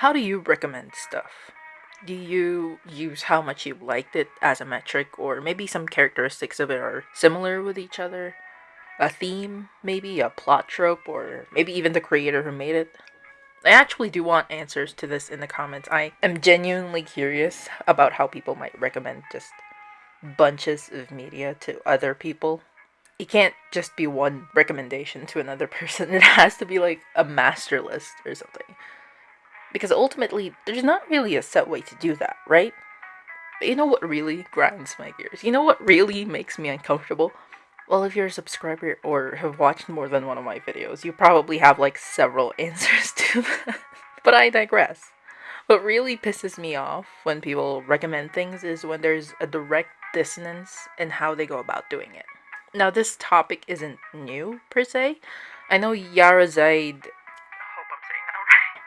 How do you recommend stuff? Do you use how much you liked it as a metric, or maybe some characteristics of it are similar with each other? A theme, maybe a plot trope, or maybe even the creator who made it? I actually do want answers to this in the comments. I am genuinely curious about how people might recommend just bunches of media to other people. It can't just be one recommendation to another person, it has to be like a master list or something. Because ultimately, there's not really a set way to do that, right? But you know what really grinds my gears? You know what really makes me uncomfortable? Well, if you're a subscriber or have watched more than one of my videos, you probably have like several answers to that. but I digress. What really pisses me off when people recommend things is when there's a direct dissonance in how they go about doing it. Now, this topic isn't new per se. I know Yara Zaid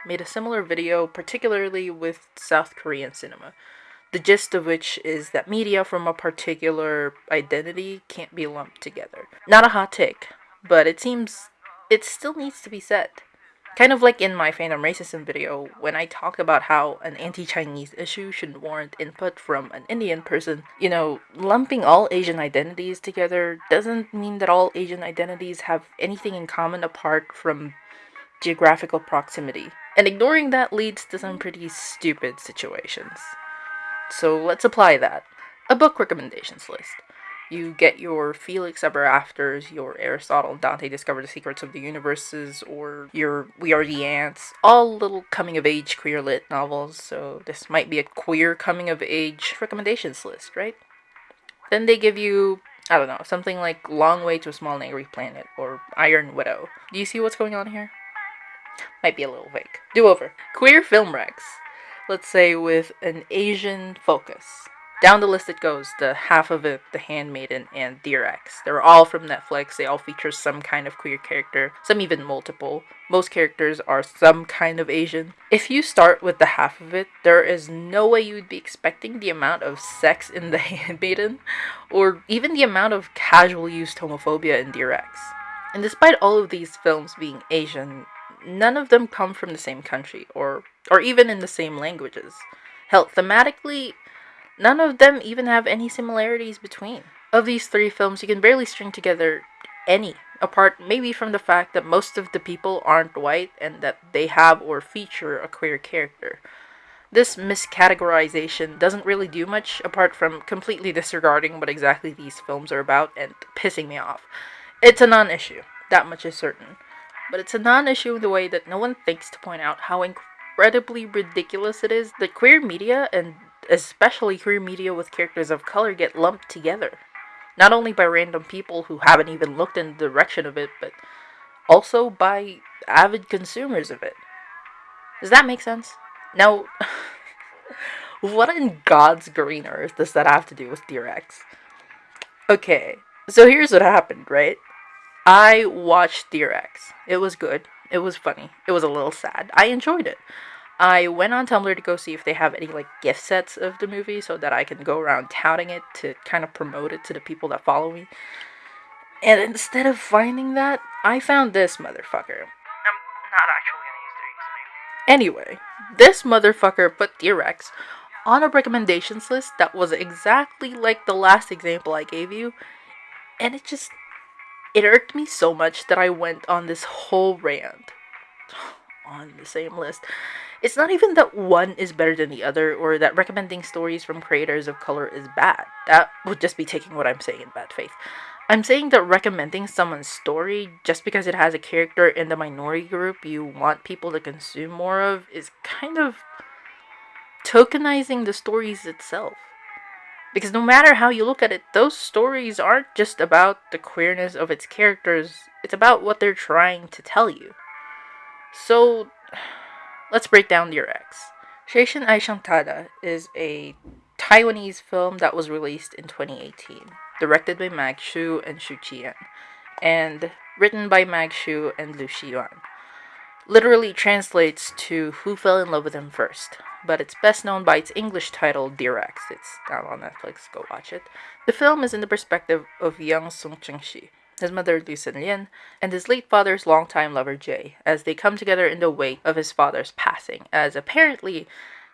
made a similar video, particularly with South Korean cinema. The gist of which is that media from a particular identity can't be lumped together. Not a hot take, but it seems it still needs to be said. Kind of like in my fandom racism video, when I talk about how an anti-Chinese issue shouldn't warrant input from an Indian person, you know, lumping all Asian identities together doesn't mean that all Asian identities have anything in common apart from geographical proximity. And ignoring that leads to some pretty stupid situations. So let's apply that. A book recommendations list. You get your Felix Ever Afters, your Aristotle Dante Discover the Secrets of the Universes, or your We Are the Ants. All little coming of age queer lit novels, so this might be a queer coming of age recommendations list, right? Then they give you, I don't know, something like Long Way to a Small and Angry Planet or Iron Widow. Do you see what's going on here? Might be a little vague. Do over. Queer film recs. Let's say with an Asian focus. Down the list it goes. The half of it, The Handmaiden and Dear Ex. They're all from Netflix. They all feature some kind of queer character, some even multiple. Most characters are some kind of Asian. If you start with the half of it, there is no way you would be expecting the amount of sex in The Handmaiden, or even the amount of casual used homophobia in Dear Ex. And despite all of these films being Asian, none of them come from the same country or or even in the same languages. Hell, thematically, none of them even have any similarities between. Of these three films, you can barely string together any, apart maybe from the fact that most of the people aren't white and that they have or feature a queer character. This miscategorization doesn't really do much apart from completely disregarding what exactly these films are about and pissing me off. It's a non issue, that much is certain but it's a non-issue in the way that no one thinks to point out how incredibly ridiculous it is that queer media, and especially queer media with characters of color, get lumped together. Not only by random people who haven't even looked in the direction of it, but also by avid consumers of it. Does that make sense? Now, what in God's green earth does that have to do with Dear Ex? Okay, so here's what happened, right? I watched Dear Ex. It was good. It was funny. It was a little sad. I enjoyed it. I went on Tumblr to go see if they have any like gift sets of the movie so that I can go around touting it to kind of promote it to the people that follow me. And instead of finding that, I found this motherfucker. I'm not actually gonna use their username. Anyway, this motherfucker put Dear Ex on a recommendations list that was exactly like the last example I gave you, and it just it irked me so much that I went on this whole rant on the same list. It's not even that one is better than the other or that recommending stories from creators of color is bad. That would just be taking what I'm saying in bad faith. I'm saying that recommending someone's story just because it has a character in the minority group you want people to consume more of is kind of tokenizing the stories itself. Because no matter how you look at it, those stories aren't just about the queerness of its characters, it's about what they're trying to tell you. So, let's break down Dear Ex. Seishin Aishantada is a Taiwanese film that was released in 2018, directed by Mag Shu and Shu Qian, and written by Mag Shu and Lu Xiyuan. Literally translates to Who Fell in Love with Him First, but it's best known by its English title, Dear Ex. It's down on Netflix, go watch it. The film is in the perspective of young Sung Cheng Shi, his mother Lu Lin, and his late father's longtime lover Jay, as they come together in the wake of his father's passing, as apparently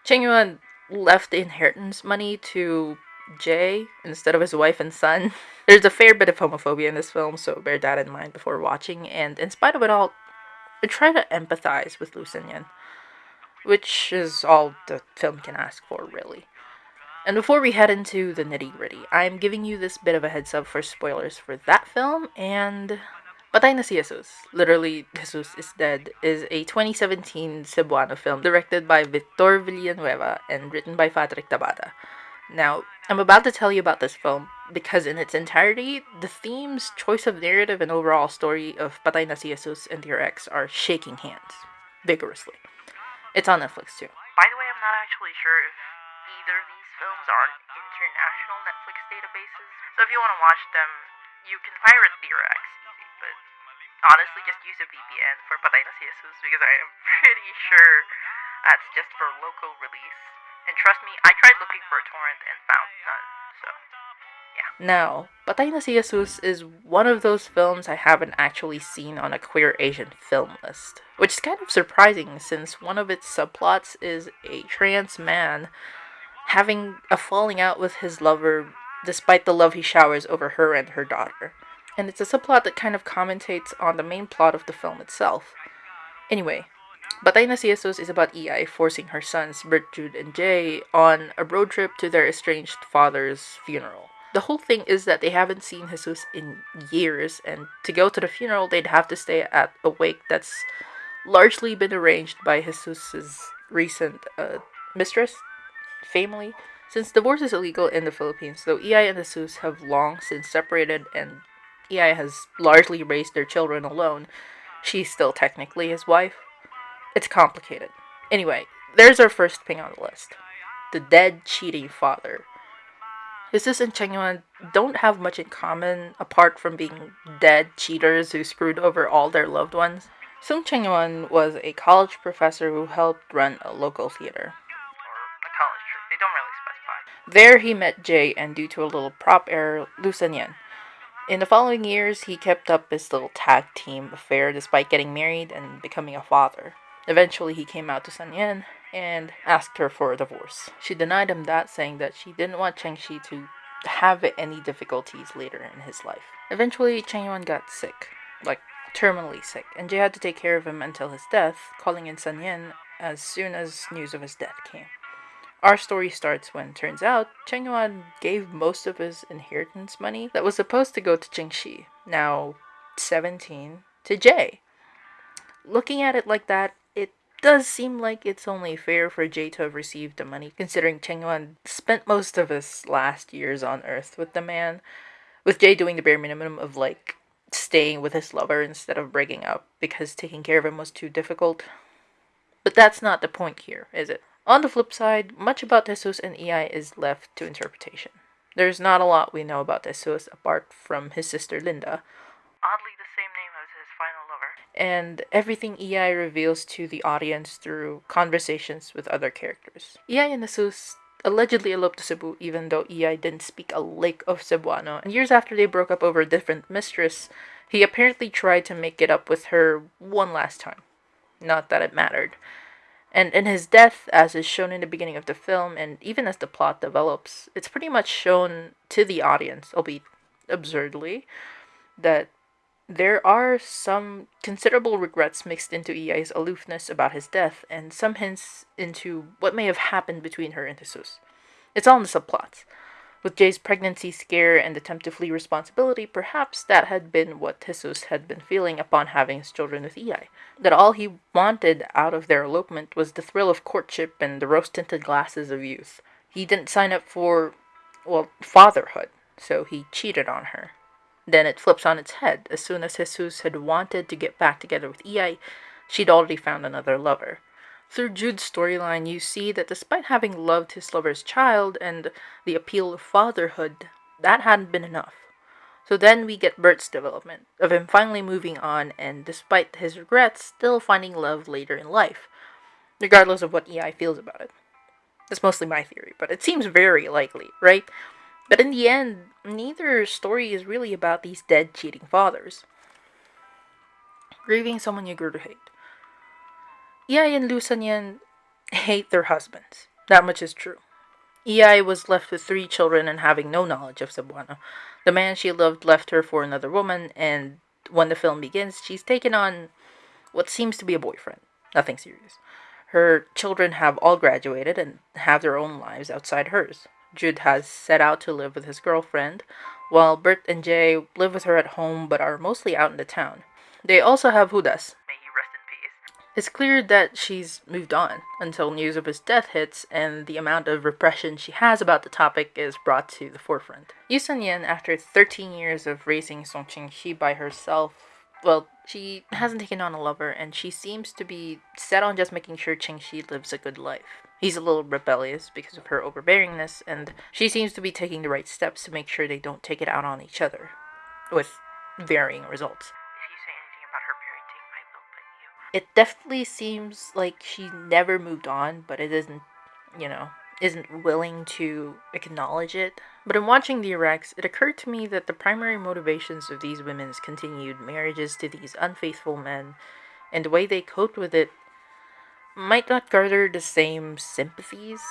Cheng Yuan left the inheritance money to Jay instead of his wife and son. There's a fair bit of homophobia in this film, so bear that in mind before watching, and in spite of it all, I try to empathize with Lu Xinyan, which is all the film can ask for, really. And before we head into the nitty gritty, I'm giving you this bit of a heads up for spoilers for that film and Patay na si Jesus, literally Jesus is Dead, is a 2017 Cebuano film directed by Victor Villanueva and written by Patrick Tabada. Now, I'm about to tell you about this film because in its entirety, the themes, choice of narrative, and overall story of Patay na si Jesus and Dear Ex are shaking hands vigorously. It's on Netflix too. By the way, I'm not actually sure if either of these films are on international Netflix databases. So if you want to watch them, you can pirate Dear Ex easy, but honestly just use a VPN for Patay na Jesus because I am pretty sure that's just for local release. And trust me, I tried looking for a torrent and found none. Now, Patay na si Jesus is one of those films I haven't actually seen on a queer Asian film list, which is kind of surprising since one of its subplots is a trans man having a falling out with his lover despite the love he showers over her and her daughter. And it's a subplot that kind of commentates on the main plot of the film itself. Anyway, Patay na si Jesus is about Iyay forcing her sons, Bert, Jude, and Jay, on a road trip to their estranged father's funeral. The whole thing is that they haven't seen Jesus in years, and to go to the funeral, they'd have to stay at a wake that's largely been arranged by Jesus's recent uh, mistress, family. Since divorce is illegal in the Philippines, though Iyay and Jesus have long since separated and Iyay has largely raised their children alone, she's still technically his wife. It's complicated. Anyway, there's our first ping on the list. The dead cheating father. Jesus and Cheng Yuan don't have much in common apart from being dead cheaters who screwed over all their loved ones. Sung Cheng Yuan was a college professor who helped run a local theater. Really There he met Jay and due to a little prop error, Lu Xinyan. In the following years, he kept up his little tag team affair despite getting married and becoming a father. Eventually, he came out to Sun Yan and asked her for a divorce. She denied him that, saying that she didn't want Cheng Shi to have any difficulties later in his life. Eventually, Cheng Yuan got sick, like terminally sick, and Jay had to take care of him until his death, calling in Sun Yan as soon as news of his death came. Our story starts when turns out Cheng Yuan gave most of his inheritance money that was supposed to go to Cheng Shi, now 17, to Jay. Looking at it like that, does seem like it's only fair for Jay to have received the money, considering Cheng Yuan spent most of his last years on Earth with the man, with Jay doing the bare minimum of like staying with his lover instead of breaking up because taking care of him was too difficult. But that's not the point here, is it? On the flip side, much about Jesus and Iyay is left to interpretation. There's not a lot we know about Jesus apart from his sister Linda. Oddly, the same name as his final lover. And everything Iyay reveals to the audience through conversations with other characters. Iyay and Jesus allegedly eloped to Cebu even though Iyay didn't speak a lick of Cebuano. And years after they broke up over a different mistress, he apparently tried to make it up with her one last time. Not that it mattered. And in his death, as is shown in the beginning of the film, and even as the plot develops, it's pretty much shown to the audience, albeit absurdly, that there are some considerable regrets mixed into Iyay's aloofness about his death, and some hints into what may have happened between her and Jesus. It's all in the subplots. With Jay's pregnancy scare and attempt to flee responsibility, perhaps that had been what Jesus had been feeling upon having his children with Iyay. That all he wanted out of their elopement was the thrill of courtship and the rose tinted glasses of youth. He didn't sign up for, well, fatherhood, so he cheated on her. Then it flips on its head. As soon as Jesus had wanted to get back together with Iyay, she'd already found another lover. Through Jude's storyline, you see that despite having loved his lover's child and the appeal of fatherhood, that hadn't been enough. So then we get Bert's development, of him finally moving on and, despite his regrets, still finding love later in life, regardless of what Iyay feels about it. That's mostly my theory, but it seems very likely, right? But in the end, neither story is really about these dead cheating fathers. Grieving someone you grew to hate. Iyay and Lu Sanyan hate their husbands. That much is true. Iyay was left with three children and having no knowledge of Cebuano. The man she loved left her for another woman, and when the film begins, she's taken on what seems to be a boyfriend. Nothing serious. Her children have all graduated and have their own lives outside hers. Jude has set out to live with his girlfriend, while Bert and Jay live with her at home but are mostly out in the town. They also have Judas, it's clear that she's moved on until news of his death hits and the amount of repression she has about the topic is brought to the forefront. Yu Sun-yen, after 13 years of raising Song Ching-shi by herself, well, she hasn't taken on a lover and she seems to be set on just making sure Ching-shi lives a good life. He's a little rebellious because of her overbearingness and she seems to be taking the right steps to make sure they don't take it out on each other, with varying results. If you say anything about her parenting, I will put you. It definitely seems like she never moved on, but it isn't, you know, isn't willing to acknowledge it. But in watching Dear Ex, it occurred to me that the primary motivations of these women's continued marriages to these unfaithful men and the way they coped with it might not garner the same sympathies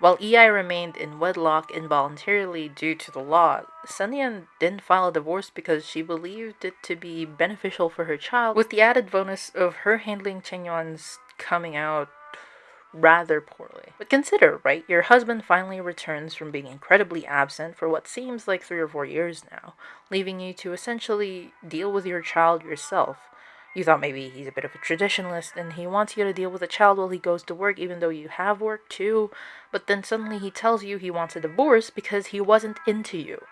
while Iyay remained in wedlock involuntarily due to the law, Sanyan didn't file a divorce because she believed it to be beneficial for her child, with the added bonus of her handling Cheng Yuan's coming out rather poorly. But consider, right? Your husband finally returns from being incredibly absent for what seems like three or four years now, leaving you to essentially deal with your child yourself. You thought maybe he's a bit of a traditionalist and he wants you to deal with a child while he goes to work, even though you have work too. But then suddenly he tells you he wants a divorce because he wasn't into you.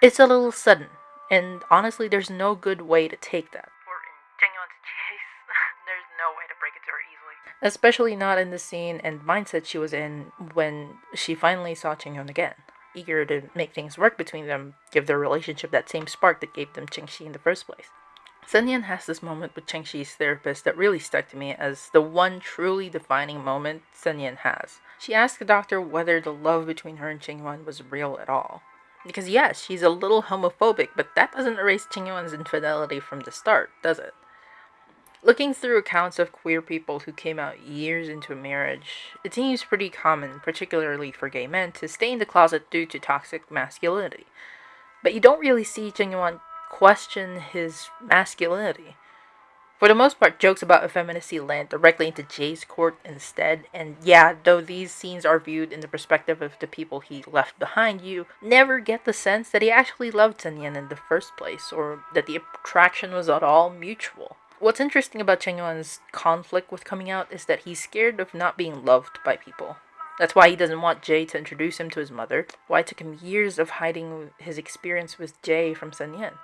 It's a little sudden, and honestly, there's no good way to take that. Or in Jengyon's case, there's no way to break it to her easily. Especially not in the scene and mindset she was in when she finally saw Chenghyun again. Eager to make things work between them, give their relationship that same spark that gave them Chengxi in the first place. Sun has this moment with Cheng Shi's therapist that really stuck to me as the one truly defining moment Sun has. She asks the doctor whether the love between her and Cheng Yuan was real at all. Because yes, she's a little homophobic, but that doesn't erase Cheng Yuan's infidelity from the start, does it? Looking through accounts of queer people who came out years into a marriage, it seems pretty common, particularly for gay men, to stay in the closet due to toxic masculinity. But you don't really see Cheng Yuan question his masculinity. For the most part, jokes about effeminacy land directly into Jay's court instead, and yeah, though these scenes are viewed in the perspective of the people he left behind, you never get the sense that he actually loved Sanyan in the first place, or that the attraction was at all mutual. What's interesting about Cheng Yuan's conflict with coming out is that he's scared of not being loved by people. That's why he doesn't want Jay to introduce him to his mother, why it took him years of hiding his experience with Jay from Sanyan.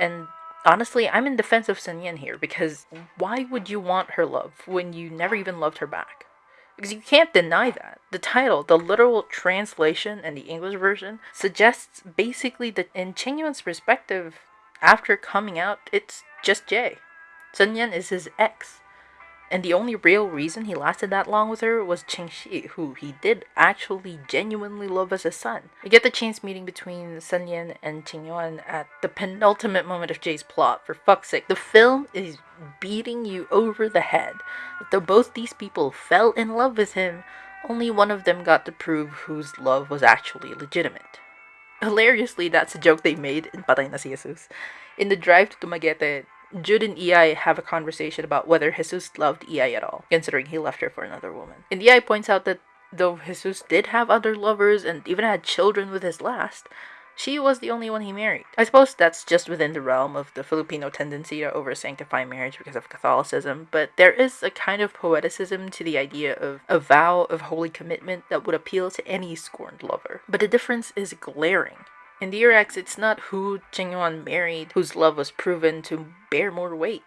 And honestly, I'm in defense of Sun Yin here because why would you want her love when you never even loved her back? Because you can't deny that. The title, the literal translation and the English version, suggests basically that in Cheng Yuan's perspective, after coming out, it's just Jay. Sun Yan is his ex. And the only real reason he lasted that long with her was Cheng Shi, who he did actually genuinely love as a son. We get the chance meeting between Sun Yan and Cheng Yuan at the penultimate moment of Jay's plot. For fuck's sake, the film is beating you over the head. Though both these people fell in love with him, only one of them got to prove whose love was actually legitimate. Hilariously, that's a joke they made in Patay na si Jesus. In the drive to Dumaguete, Jude and Iyay have a conversation about whether Jesus loved Iyay at all, considering he left her for another woman. And Iyay points out that though Jesus did have other lovers and even had children with his last, she was the only one he married. I suppose that's just within the realm of the Filipino tendency to over sanctify marriage because of Catholicism, but there is a kind of poeticism to the idea of a vow of holy commitment that would appeal to any scorned lover. But the difference is glaring. In Dear Ex, it's not who Cheng Yuan married whose love was proven to bear more weight,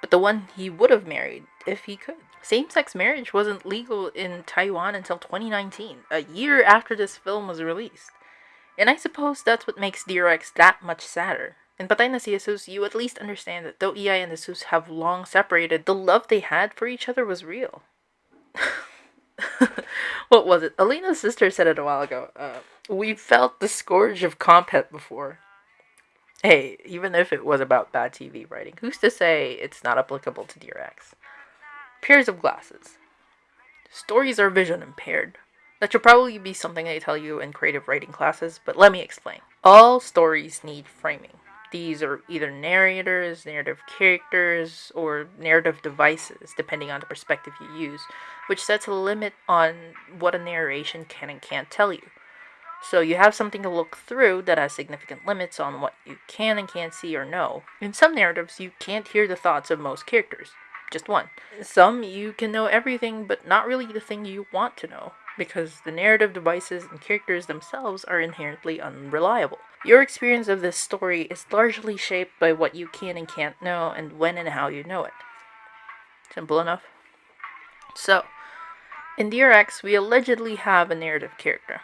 but the one he would have married if he could. Same sex marriage wasn't legal in Taiwan until 2019, a year after this film was released. And I suppose that's what makes Dear Ex that much sadder. In Patay na si Jesus, you at least understand that though Iyay and Jesus have long separated, the love they had for each other was real. what was it? Alina's sister said it a while ago. Uh, We felt the scourge of compet before. Hey, even if it was about bad TV writing, who's to say it's not applicable to Dear Ex? Pairs of glasses. Stories are vision impaired. That should probably be something they tell you in creative writing classes, but let me explain. All stories need framing. These are either narrators, narrative characters, or narrative devices, depending on the perspective you use, which sets a limit on what a narration can and can't tell you. So you have something to look through that has significant limits on what you can and can't see or know. In some narratives, you can't hear the thoughts of most characters, just one. Some, you can know everything, but not really the thing you want to know, because the narrative devices and characters themselves are inherently unreliable. Your experience of this story is largely shaped by what you can and can't know, and when and how you know it. Simple enough? So, in Dear Ex, we allegedly have a narrative character,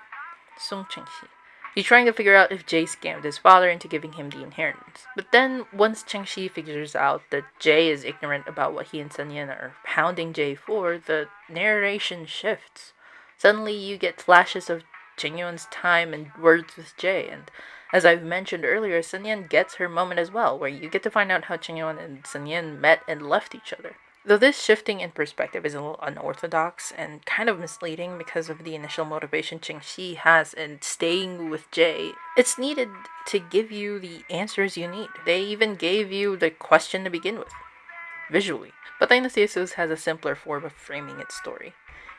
Sung Chengxi. He's trying to figure out if Jay scammed his father into giving him the inheritance. But then, once Chengxi figures out that Jay is ignorant about what he and Sun Yan are hounding Jay for, the narration shifts. Suddenly, you get flashes of Cheng Yuan's time and words with Jay, and as I've mentioned earlier, Sun Yan gets her moment as well, where you get to find out how Cheng Yuan and Sun Yan met and left each other. Though this shifting in perspective is a little unorthodox and kind of misleading because of the initial motivation Cheng Xi has in staying with Jay, it's needed to give you the answers you need. They even gave you the question to begin with, visually. But Dynasty has a simpler form of framing its story.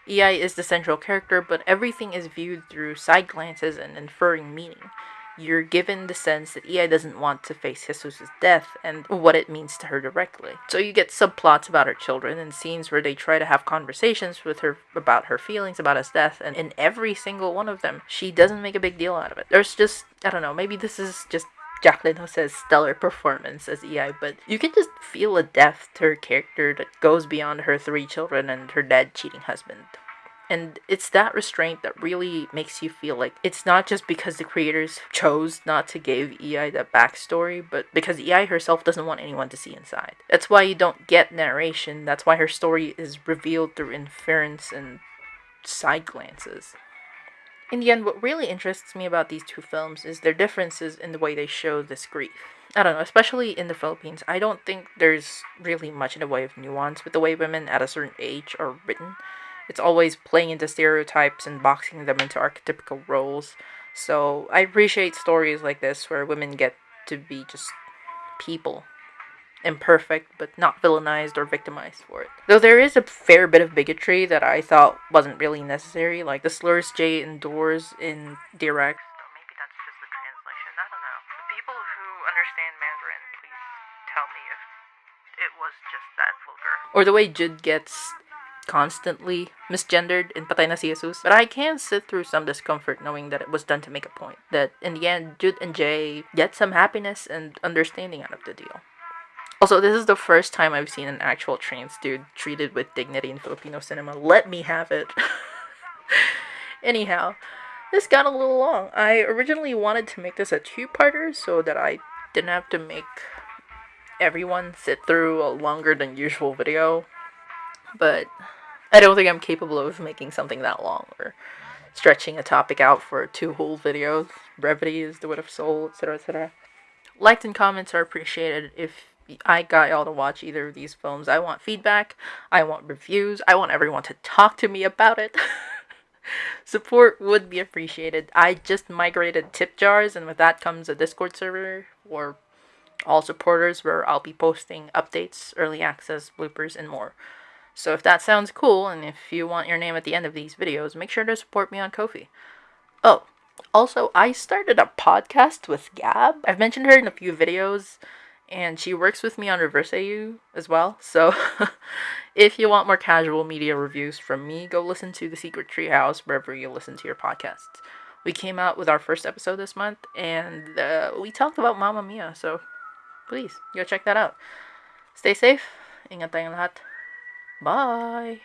Iyay is the central character, but everything is viewed through side glances and inferring meaning you're given the sense that Iyay doesn't want to face Jesus' death and what it means to her directly. So you get subplots about her children and scenes where they try to have conversations with her about her feelings about his death, and in every single one of them, she doesn't make a big deal out of it. There's just, I don't know, maybe this is just Jaclyn Jose's stellar performance as Iyay, but you can just feel a depth to her character that goes beyond her three children and her dead cheating husband. And it's that restraint that really makes you feel like it's not just because the creators chose not to give Iyay that backstory, but because Iyay herself doesn't want anyone to see inside. That's why you don't get narration. That's why her story is revealed through inference and side glances. In the end, what really interests me about these two films is their differences in the way they show this grief. I don't know, especially in the Philippines, I don't think there's really much in the way of nuance with the way women at a certain age are written it's always playing into stereotypes and boxing them into archetypical roles. So I appreciate stories like this where women get to be just people. Imperfect, but not villainized or victimized for it. Though there is a fair bit of bigotry that I thought wasn't really necessary, like the slurs Jae endures in Dear Ex. Maybe that's just the translation. I don't know. The people who understand Mandarin, please tell me if it was just that vulgar. Or the way Jude gets constantly misgendered in Patay na si Jesus. But I can sit through some discomfort knowing that it was done to make a point. That in the end, Jude and Jay get some happiness and understanding out of the deal. Also, this is the first time I've seen an actual trans dude treated with dignity in Filipino cinema. Let me have it. Anyhow, this got a little long. I originally wanted to make this a two-parter so that I didn't have to make everyone sit through a longer than usual video. But I don't think I'm capable of making something that long or stretching a topic out for two whole videos. Brevity is the wit of soul, etc., etc. Likes and comments are appreciated if I got y'all to watch either of these films. I want feedback. I want reviews. I want everyone to talk to me about it. Support would be appreciated. I just migrated tip jars, and with that comes a Discord server for all supporters where I'll be posting updates, early access, bloopers, and more. So if that sounds cool, and if you want your name at the end of these videos, make sure to support me on Ko-fi. Oh, also, I started a podcast with Gab. I've mentioned her in a few videos, and she works with me on Reverse AU as well. So if you want more casual media reviews from me, go listen to The Secret Treehouse wherever you listen to your podcasts. We came out with our first episode this month, and uh, we talked about Mamma Mia, so please go check that out. Stay safe. Ingat tayong lahat. Bye.